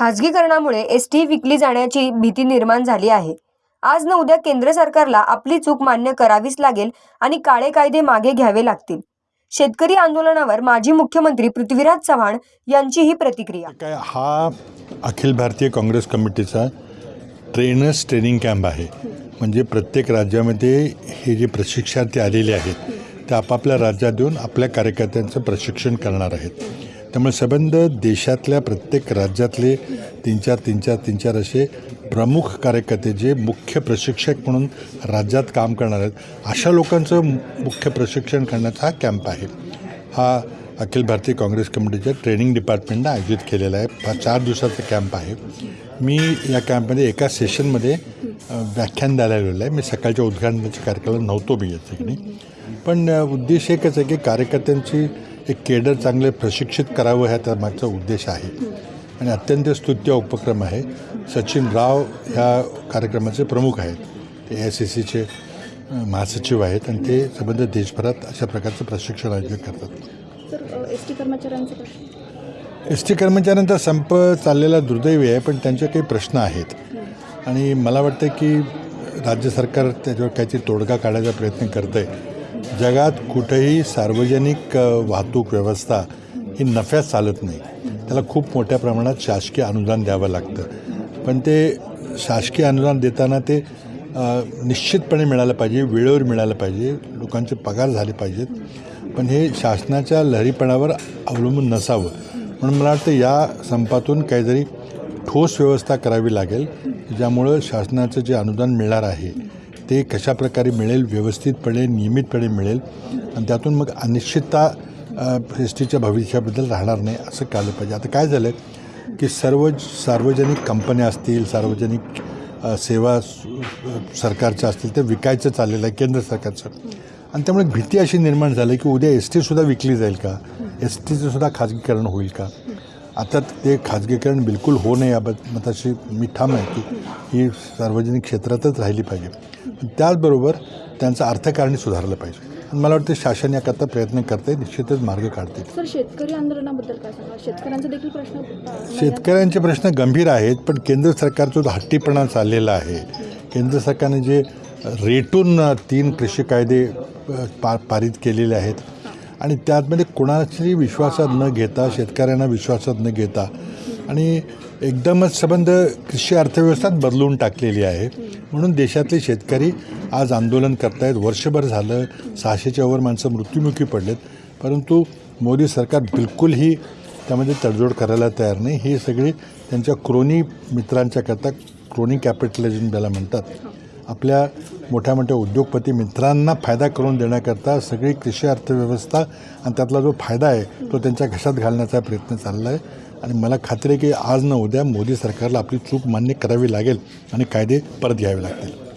खाजगीकरणामुळे S T विकली जाण्याची भीती निर्माण झाली आहे. आज न उद्या केंद्र सरकारला आपली चूक मान्य करावीच लागेल आणि काळे कायदे मागे घ्यावे लागतील. शेतकरी आंदोलनावर माजी मुख्यमंत्री पृथ्वीराज चव्हाण यांची ही प्रतिक्रिया. काय हा अखिल भारतीय काँग्रेस कमिटीचा ट्रेनर्स ट्रेनिंग कॅम्प आहे. म्हणजे प्रत्येक राज्यामध्ये हे जे प्रशिक्षणार्थी आलेले आहेत ते आपापल्या राज्यात येऊन आपल्या कार्यकर्त्यांचं प्रशिक्षण करणार आहेत. त्यामुळे सबंध देशातल्या प्रत्येक राज्यातले तीन चार तीन चार तीन चार असे प्रमुख कार्यकर्ते जे मुख्य प्रशिक्षक म्हणून राज्यात काम करणार आहेत अशा लोकांचं मुख्य प्रशिक्षण करण्याचा हा कॅम्प आहे. हा अखिल भारतीय काँग्रेस कमिटीच्या ट्रेनिंग डिपार्टमेंटनं आयोजित केलेला आहे. हा चार दिवसाचा कॅम्प आहे. मी या कॅम्पमध्ये एका सेशनमध्ये व्याख्यान द्यायला आलेलं आहे. मी सकाळच्या उद्घाटनाच्या कार्यक्रमाला नव्हतो मी या ठिकाणी पण उद्देश एकच आहे की कार्यकर्त्यांची एक केडर चांगले प्रशिक्षित करावं ह्या त्या मागचा उद्देश आहे. आणि अत्यंत स्तुत्य उपक्रम आहे. सचिन राव ह्या कार्यक्रमाचे प्रमुख आहेत. ते ए आय सी सीचे महासचिव आहेत आणि ते संबंध देशभरात अशा प्रकारचं प्रशिक्षण आयोजित करतात. सर एस टी कर्मचाऱ्यांचे प्रश्न. एस टी कर्मचाऱ्यांचा संप चाललेला दुर्दैवी आहे पण त्यांचे काही प्रश्न आहेत. आणि मला वाटतं की राज्य सरकार त्याच्यावर काहीतरी तोडगा काढायचा प्रयत्न करतं आहे जगात कुठेही सार्वजनिक वाहतूक व्यवस्था ही नफ्यात चालत नाही. त्याला खूप मोठ्या प्रमाणात शासकीय अनुदान द्यावं लागतं. पण ते शासकीय अनुदान देताना ते निश्चितपणे मिळालं पाहिजे वेळेवर मिळालं पाहिजे लोकांचे पगार झाले पाहिजेत. पण हे शासनाच्या लहरीपणावर अवलंबून नसावं. म्हणून मला वाटतं या संपातून काहीतरी ठोस व्यवस्था करावी लागेल ज्यामुळं शासनाचं जे अनुदान मिळणार आहे ते कशाप्रकारे मिळेल व्यवस्थितपणे नियमितपणे मिळेल आणि त्यातून मग अनिश्चितता एस टीच्या भविष्याबद्दल राहणार नाही असं कळलं पाहिजे. आता काय झालं की सर्व सार्वजनिक कंपन्या असतील सार्वजनिक सेवा सरकारच्या असतील ते विकायचं चाललेलं आहे केंद्र सरकारचं. आणि त्यामुळे भीती अशी निर्माण झाली की उद्या एस टीसुद्धा विकली जाईल का? एस टीचं सुद्धा खाजगीकरण होईल का? आता ते खाजगीकरण बिलकुल होऊ नये याबाबत मताशी मी ठाम आहे की ही सार्वजनिक क्षेत्रातच राहिली पाहिजे. त्याचबरोबर त्यांचं अर्थकारणी सुधारलं पाहिजे. आणि मला वाटतं शासन याकरता प्रयत्न करते निश्चितच मार्ग काढते सर शेतकरी आंदोलनाबद्दल काय सांगा शेतकऱ्यांचा देखील प्रश्न अ, शेतकऱ्यांचे प्रश्न गंभीर आहेत पण केंद्र सरकारचा जो हट्टीपणा चाललेला आहे केंद्र सरकारने जे रेटून तीन कृषी कायदे पा पारित केलेले आहेत आणि त्यातमध्ये कोणाची विश्वासात न घेता शेतकऱ्यांना विश्वासात न घेता आणि एकदमच संबंध कृषी अर्थव्यवस्थाच बदलून टाकलेली आहे. म्हणून देशातले शेतकरी आज आंदोलन करतायत. वर्षभर झालं सहाशेच्या वर माणसं मृत्युमुखी पडलेत. परंतु मोदी सरकार बिलकुलही त्यामध्ये तडजोड करायला तयार नाही. हे सगळे त्यांच्या क्रोनी मित्रांच्या करता क्रोनी कॅपिटलिझम ज्याला म्हणतात. आपल्या मोठ्या मोठ्या उद्योगपती मित्रांना फायदा करून देण्याकरता सगळी कृषी अर्थव्यवस्था आणि त्यातला जो फायदा आहे तो त्यांच्या घशात घालण्याचा प्रयत्न चालला आहे आणि मला खात्री आहे की आज न उद्या मोदी सरकारला आपली चूक मान्य करावी लागेल आणि कायदे परत घ्यावे लागतील.